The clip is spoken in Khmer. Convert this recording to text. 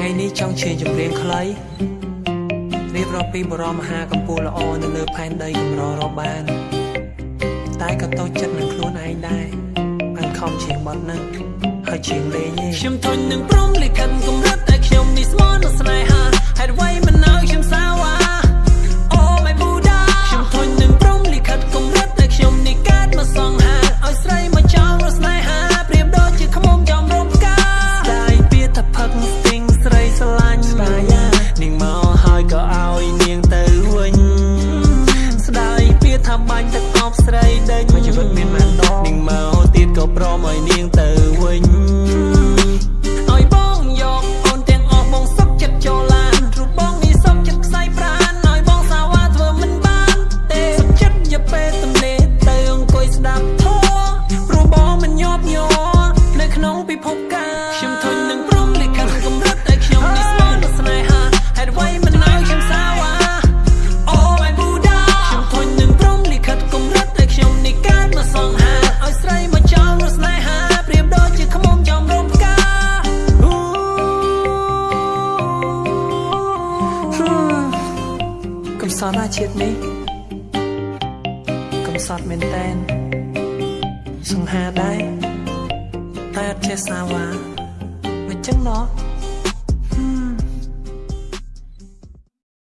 ថ្ងៃនេះចង់ជៀចម្រៀងខ្លីរៀបរាប់ពីបរមមហាកម្ពុជាល្អនៅលើផែនដីកម្ររកបាន តែក៏តូចចិត្តនឹងខ្លួនឯងដែរបានខំជាងបត់នឹងហើយជាងលេងឯងខ្ញុំធន់នឹងព្រមលិខិតកម្រិត បាញ់ទឹកអប់ស្រីដេញជីវិតមានម៉ានដងនាងមកទៀតក៏ព្រមឲ្យនាងទៅ កំសត់ណាជាតិនេះកំសត់មែនតែនសង្ហាដែរតែអត់ចេះសាវាមិនចឹងណោះ